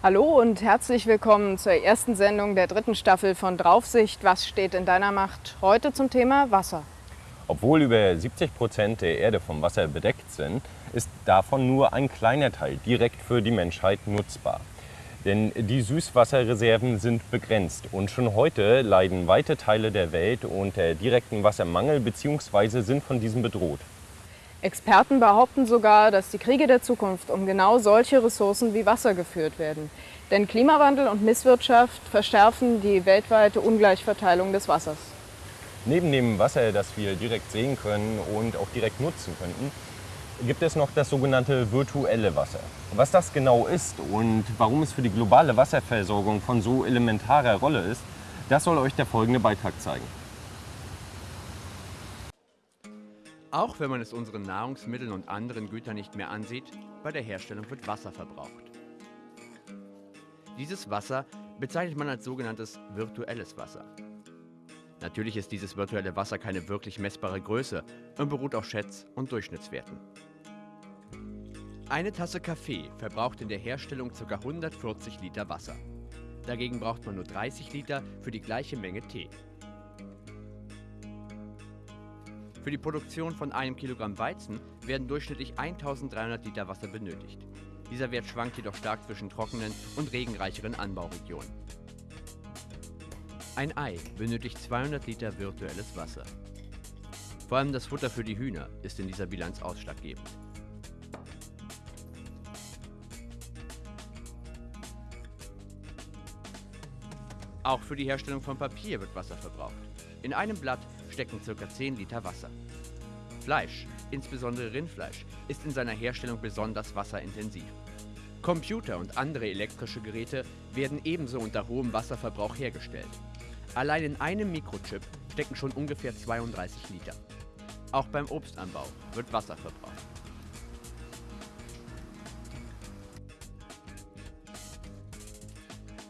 Hallo und herzlich willkommen zur ersten Sendung der dritten Staffel von Draufsicht. Was steht in deiner Macht? Heute zum Thema Wasser. Obwohl über 70 Prozent der Erde vom Wasser bedeckt sind, ist davon nur ein kleiner Teil direkt für die Menschheit nutzbar. Denn die Süßwasserreserven sind begrenzt und schon heute leiden weite Teile der Welt unter direkten Wassermangel bzw. sind von diesem bedroht. Experten behaupten sogar, dass die Kriege der Zukunft um genau solche Ressourcen wie Wasser geführt werden. Denn Klimawandel und Misswirtschaft verschärfen die weltweite Ungleichverteilung des Wassers. Neben dem Wasser, das wir direkt sehen können und auch direkt nutzen könnten, gibt es noch das sogenannte virtuelle Wasser. Was das genau ist und warum es für die globale Wasserversorgung von so elementarer Rolle ist, das soll euch der folgende Beitrag zeigen. Auch wenn man es unseren Nahrungsmitteln und anderen Gütern nicht mehr ansieht, bei der Herstellung wird Wasser verbraucht. Dieses Wasser bezeichnet man als sogenanntes virtuelles Wasser. Natürlich ist dieses virtuelle Wasser keine wirklich messbare Größe und beruht auf Schätz- und Durchschnittswerten. Eine Tasse Kaffee verbraucht in der Herstellung ca. 140 Liter Wasser. Dagegen braucht man nur 30 Liter für die gleiche Menge Tee. Für die Produktion von einem Kilogramm Weizen werden durchschnittlich 1300 Liter Wasser benötigt. Dieser Wert schwankt jedoch stark zwischen trockenen und regenreicheren Anbauregionen. Ein Ei benötigt 200 Liter virtuelles Wasser. Vor allem das Futter für die Hühner ist in dieser Bilanz ausschlaggebend. Auch für die Herstellung von Papier wird Wasser verbraucht. In einem Blatt stecken ca. 10 Liter Wasser. Fleisch, insbesondere Rindfleisch, ist in seiner Herstellung besonders wasserintensiv. Computer und andere elektrische Geräte werden ebenso unter hohem Wasserverbrauch hergestellt. Allein in einem Mikrochip stecken schon ungefähr 32 Liter. Auch beim Obstanbau wird Wasser verbraucht.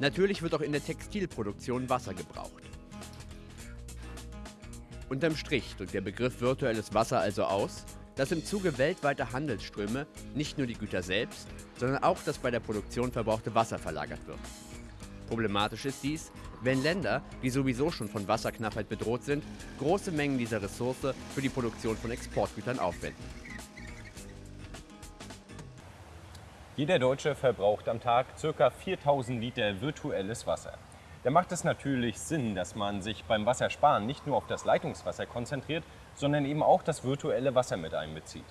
Natürlich wird auch in der Textilproduktion Wasser gebraucht. Unterm Strich drückt der Begriff virtuelles Wasser also aus, dass im Zuge weltweiter Handelsströme nicht nur die Güter selbst, sondern auch das bei der Produktion verbrauchte Wasser verlagert wird. Problematisch ist dies, wenn Länder, die sowieso schon von Wasserknappheit bedroht sind, große Mengen dieser Ressource für die Produktion von Exportgütern aufwenden. Jeder Deutsche verbraucht am Tag ca. 4000 Liter virtuelles Wasser. Da macht es natürlich Sinn, dass man sich beim Wassersparen nicht nur auf das Leitungswasser konzentriert, sondern eben auch das virtuelle Wasser mit einbezieht.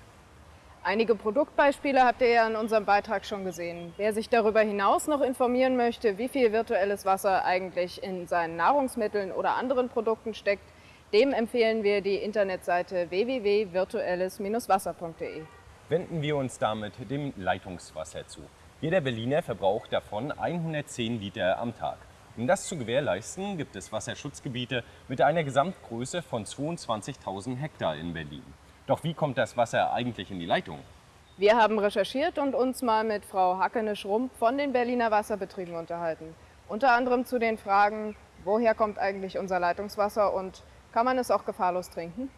Einige Produktbeispiele habt ihr ja in unserem Beitrag schon gesehen. Wer sich darüber hinaus noch informieren möchte, wie viel virtuelles Wasser eigentlich in seinen Nahrungsmitteln oder anderen Produkten steckt, dem empfehlen wir die Internetseite www.virtuelles-wasser.de wenden wir uns damit dem Leitungswasser zu. Jeder Berliner verbraucht davon 110 Liter am Tag. Um das zu gewährleisten, gibt es Wasserschutzgebiete mit einer Gesamtgröße von 22.000 Hektar in Berlin. Doch wie kommt das Wasser eigentlich in die Leitung? Wir haben recherchiert und uns mal mit Frau Hackene-Schrumpf von den Berliner Wasserbetrieben unterhalten. Unter anderem zu den Fragen, woher kommt eigentlich unser Leitungswasser und kann man es auch gefahrlos trinken?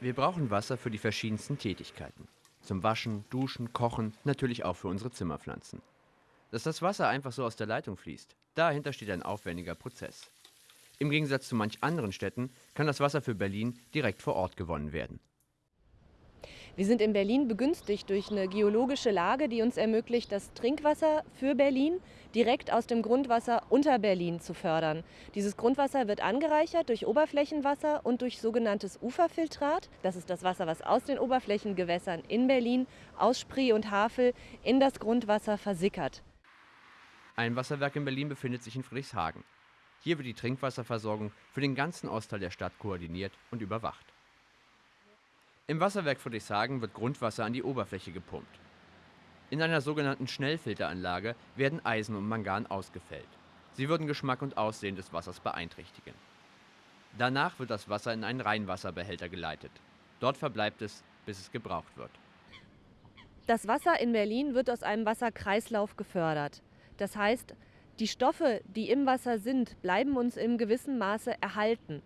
Wir brauchen Wasser für die verschiedensten Tätigkeiten. Zum Waschen, Duschen, Kochen, natürlich auch für unsere Zimmerpflanzen. Dass das Wasser einfach so aus der Leitung fließt, dahinter steht ein aufwendiger Prozess. Im Gegensatz zu manch anderen Städten kann das Wasser für Berlin direkt vor Ort gewonnen werden. Wir sind in Berlin begünstigt durch eine geologische Lage, die uns ermöglicht, das Trinkwasser für Berlin direkt aus dem Grundwasser unter Berlin zu fördern. Dieses Grundwasser wird angereichert durch Oberflächenwasser und durch sogenanntes Uferfiltrat. Das ist das Wasser, was aus den Oberflächengewässern in Berlin, aus Spree und Havel in das Grundwasser versickert. Ein Wasserwerk in Berlin befindet sich in Friedrichshagen. Hier wird die Trinkwasserversorgung für den ganzen Ostteil der Stadt koordiniert und überwacht. Im Wasserwerk Friedrichshagen wird Grundwasser an die Oberfläche gepumpt. In einer sogenannten Schnellfilteranlage werden Eisen und Mangan ausgefällt. Sie würden Geschmack und Aussehen des Wassers beeinträchtigen. Danach wird das Wasser in einen Reinwasserbehälter geleitet. Dort verbleibt es, bis es gebraucht wird. Das Wasser in Berlin wird aus einem Wasserkreislauf gefördert. Das heißt, die Stoffe, die im Wasser sind, bleiben uns im gewissen Maße erhalten.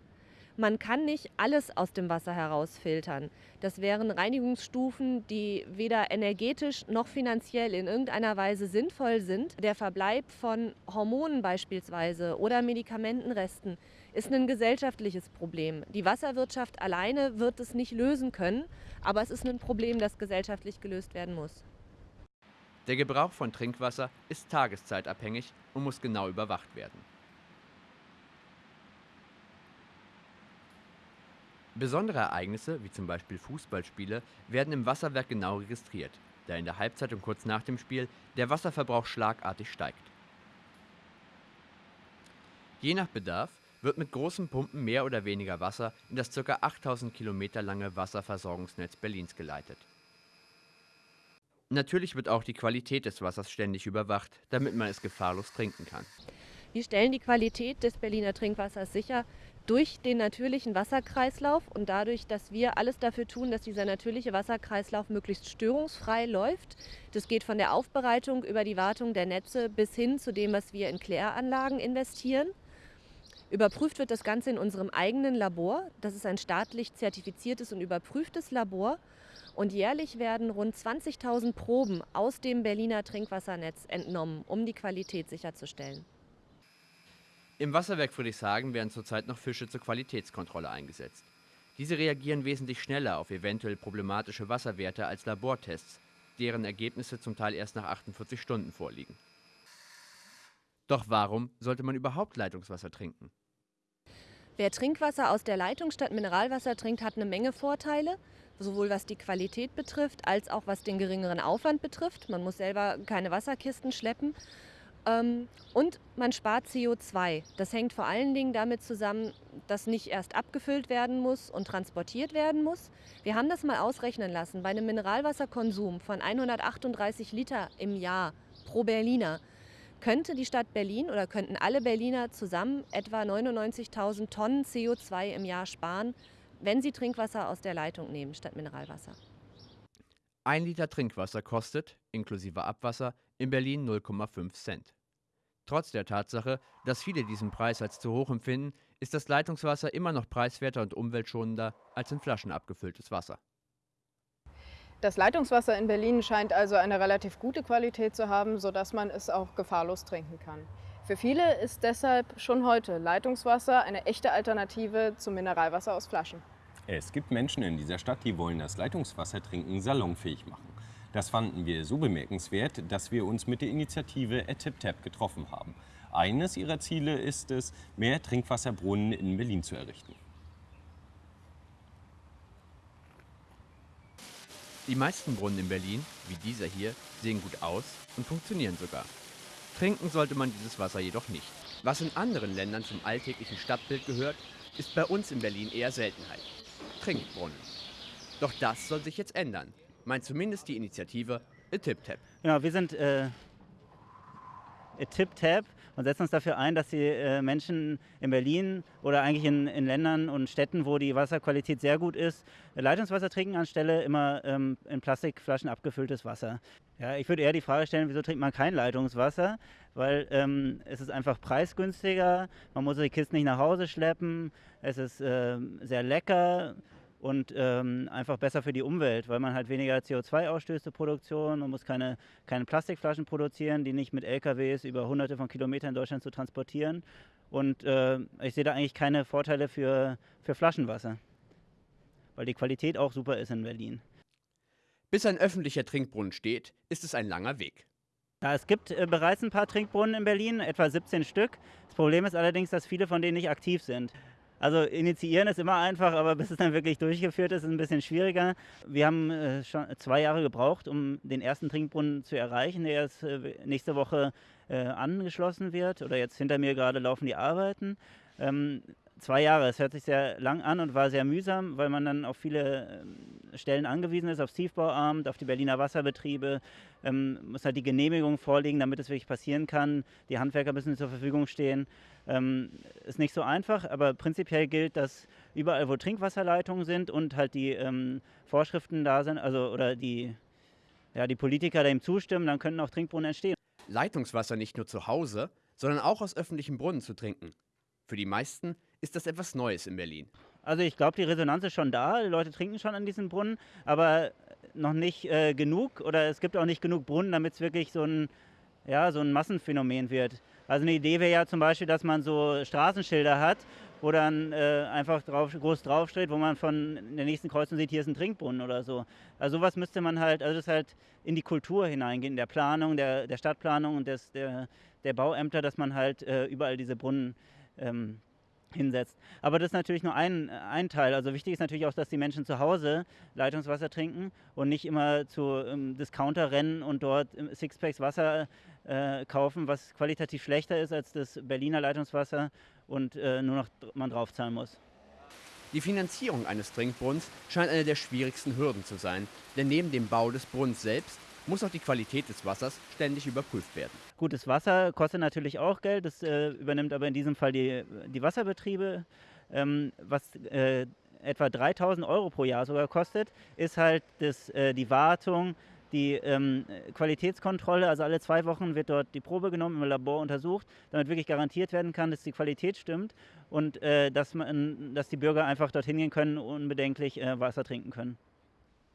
Man kann nicht alles aus dem Wasser herausfiltern. Das wären Reinigungsstufen, die weder energetisch noch finanziell in irgendeiner Weise sinnvoll sind. Der Verbleib von Hormonen beispielsweise oder Medikamentenresten ist ein gesellschaftliches Problem. Die Wasserwirtschaft alleine wird es nicht lösen können, aber es ist ein Problem, das gesellschaftlich gelöst werden muss. Der Gebrauch von Trinkwasser ist tageszeitabhängig und muss genau überwacht werden. Besondere Ereignisse, wie zum Beispiel Fußballspiele, werden im Wasserwerk genau registriert, da in der Halbzeit und kurz nach dem Spiel der Wasserverbrauch schlagartig steigt. Je nach Bedarf wird mit großen Pumpen mehr oder weniger Wasser in das ca. 8000 Kilometer lange Wasserversorgungsnetz Berlins geleitet. Natürlich wird auch die Qualität des Wassers ständig überwacht, damit man es gefahrlos trinken kann. Wir stellen die Qualität des Berliner Trinkwassers sicher durch den natürlichen Wasserkreislauf und dadurch, dass wir alles dafür tun, dass dieser natürliche Wasserkreislauf möglichst störungsfrei läuft. Das geht von der Aufbereitung über die Wartung der Netze bis hin zu dem, was wir in Kläranlagen investieren. Überprüft wird das Ganze in unserem eigenen Labor. Das ist ein staatlich zertifiziertes und überprüftes Labor. Und jährlich werden rund 20.000 Proben aus dem Berliner Trinkwassernetz entnommen, um die Qualität sicherzustellen. Im Wasserwerk Friedrichshagen werden zurzeit noch Fische zur Qualitätskontrolle eingesetzt. Diese reagieren wesentlich schneller auf eventuell problematische Wasserwerte als Labortests, deren Ergebnisse zum Teil erst nach 48 Stunden vorliegen. Doch warum sollte man überhaupt Leitungswasser trinken? Wer Trinkwasser aus der Leitung statt Mineralwasser trinkt, hat eine Menge Vorteile, sowohl was die Qualität betrifft, als auch was den geringeren Aufwand betrifft. Man muss selber keine Wasserkisten schleppen ähm, und man spart CO2. Das hängt vor allen Dingen damit zusammen, dass nicht erst abgefüllt werden muss und transportiert werden muss. Wir haben das mal ausrechnen lassen. Bei einem Mineralwasserkonsum von 138 Liter im Jahr pro Berliner könnte die Stadt Berlin oder könnten alle Berliner zusammen etwa 99.000 Tonnen CO2 im Jahr sparen, wenn sie Trinkwasser aus der Leitung nehmen statt Mineralwasser. Ein Liter Trinkwasser kostet, inklusive Abwasser, in Berlin 0,5 Cent. Trotz der Tatsache, dass viele diesen Preis als zu hoch empfinden, ist das Leitungswasser immer noch preiswerter und umweltschonender als in Flaschen abgefülltes Wasser. Das Leitungswasser in Berlin scheint also eine relativ gute Qualität zu haben, sodass man es auch gefahrlos trinken kann. Für viele ist deshalb schon heute Leitungswasser eine echte Alternative zum Mineralwasser aus Flaschen. Es gibt Menschen in dieser Stadt, die wollen das Leitungswasser trinken salonfähig machen. Das fanden wir so bemerkenswert, dass wir uns mit der Initiative ATIPTAP getroffen haben. Eines ihrer Ziele ist es, mehr Trinkwasserbrunnen in Berlin zu errichten. Die meisten Brunnen in Berlin, wie dieser hier, sehen gut aus und funktionieren sogar. Trinken sollte man dieses Wasser jedoch nicht. Was in anderen Ländern zum alltäglichen Stadtbild gehört, ist bei uns in Berlin eher Seltenheit. Trinkbrunnen. Doch das soll sich jetzt ändern meint zumindest die Initiative A Tip Tap. Genau, wir sind äh, A Tip Tap und setzen uns dafür ein, dass die äh, Menschen in Berlin oder eigentlich in, in, Ländern und Städten, wo die Wasserqualität sehr gut ist, Leitungswasser trinken anstelle immer ähm, in Plastikflaschen abgefülltes Wasser. Ja, ich würde eher die Frage stellen, wieso trinkt man kein Leitungswasser? Weil ähm, es ist einfach preisgünstiger, man muss die Kisten nicht nach Hause schleppen, es ist äh, sehr lecker und ähm, einfach besser für die Umwelt, weil man halt weniger CO2 ausstößt zur Produktion. Man muss keine, keine Plastikflaschen produzieren, die nicht mit LKWs über hunderte von Kilometern in Deutschland zu transportieren. Und äh, ich sehe da eigentlich keine Vorteile für, für Flaschenwasser, weil die Qualität auch super ist in Berlin. Bis ein öffentlicher Trinkbrunnen steht, ist es ein langer Weg. Ja, es gibt äh, bereits ein paar Trinkbrunnen in Berlin, etwa 17 Stück. Das Problem ist allerdings, dass viele von denen nicht aktiv sind. Also initiieren ist immer einfach, aber bis es dann wirklich durchgeführt ist, ist ein bisschen schwieriger. Wir haben äh, schon zwei Jahre gebraucht, um den ersten Trinkbrunnen zu erreichen, der jetzt äh, nächste Woche äh, angeschlossen wird. Oder jetzt hinter mir gerade laufen die Arbeiten. Ähm, zwei Jahre, es hört sich sehr lang an und war sehr mühsam, weil man dann auf viele ähm, Stellen angewiesen ist, aufs Tiefbauamt, auf die Berliner Wasserbetriebe, ähm, muss halt die Genehmigung vorliegen, damit es wirklich passieren kann. Die Handwerker müssen zur Verfügung stehen. Ähm, ist nicht so einfach, aber prinzipiell gilt, dass überall, wo Trinkwasserleitungen sind und halt die ähm, Vorschriften da sind, also oder die, ja, die Politiker dem zustimmen, dann können auch Trinkbrunnen entstehen. Leitungswasser nicht nur zu Hause, sondern auch aus öffentlichen Brunnen zu trinken. Für die meisten ist das etwas Neues in Berlin. Also ich glaube, die Resonanz ist schon da. Die Leute trinken schon an diesen Brunnen, aber noch nicht äh, genug oder es gibt auch nicht genug Brunnen, damit es wirklich so ein, ja, so ein Massenphänomen wird. Also eine Idee wäre ja zum Beispiel, dass man so Straßenschilder hat, wo dann äh, einfach drauf, groß draufsteht, wo man von der nächsten Kreuzung sieht, hier ist ein Trinkbrunnen oder so. Also sowas müsste man halt, also das halt in die Kultur hineingehen, in der Planung, der, der Stadtplanung und des, der, der Bauämter, dass man halt äh, überall diese Brunnen ähm, hinsetzt. Aber das ist natürlich nur ein, ein Teil. Also wichtig ist natürlich auch, dass die Menschen zu Hause Leitungswasser trinken und nicht immer zu ähm, Discounter rennen und dort Sixpacks Wasser äh, kaufen, was qualitativ schlechter ist als das Berliner Leitungswasser und äh, nur noch man draufzahlen muss. Die Finanzierung eines Trinkbrunnens scheint eine der schwierigsten Hürden zu sein, denn neben dem Bau des Brunnens selbst muss auch die Qualität des Wassers ständig überprüft werden. Gutes Wasser kostet natürlich auch Geld, das äh, übernimmt aber in diesem Fall die, die Wasserbetriebe. Ähm, was äh, etwa 3000 Euro pro Jahr sogar kostet, ist halt das, äh, die Wartung, die ähm, Qualitätskontrolle, also alle zwei Wochen wird dort die Probe genommen, im Labor untersucht, damit wirklich garantiert werden kann, dass die Qualität stimmt und äh, dass, man, dass die Bürger einfach dorthin gehen können und unbedenklich äh, Wasser trinken können.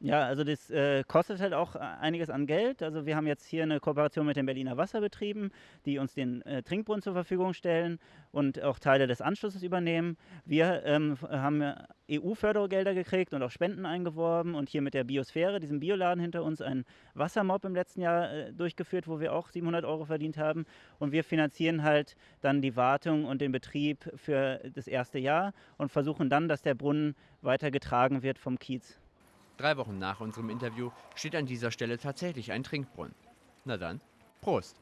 Ja, also das äh, kostet halt auch einiges an Geld. Also wir haben jetzt hier eine Kooperation mit den Berliner Wasserbetrieben, die uns den äh, Trinkbrunnen zur Verfügung stellen und auch Teile des Anschlusses übernehmen. Wir ähm, haben EU-Fördergelder gekriegt und auch Spenden eingeworben und hier mit der Biosphäre, diesem Bioladen hinter uns, einen Wassermob im letzten Jahr äh, durchgeführt, wo wir auch 700 Euro verdient haben. Und wir finanzieren halt dann die Wartung und den Betrieb für das erste Jahr und versuchen dann, dass der Brunnen weiter getragen wird vom Kiez. Drei Wochen nach unserem Interview steht an dieser Stelle tatsächlich ein Trinkbrunnen. Na dann, Prost!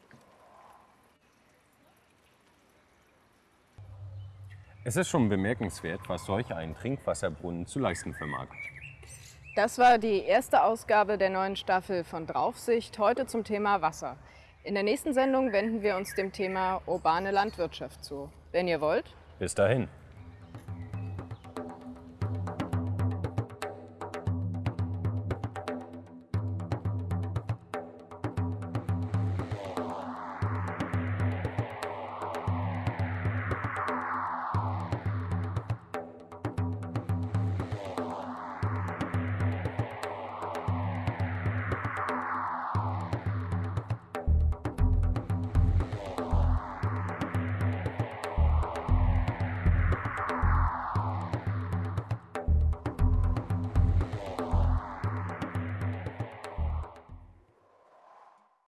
Es ist schon bemerkenswert, was solch ein Trinkwasserbrunnen zu leisten vermag. Das war die erste Ausgabe der neuen Staffel von Draufsicht, heute zum Thema Wasser. In der nächsten Sendung wenden wir uns dem Thema urbane Landwirtschaft zu. Wenn ihr wollt. Bis dahin.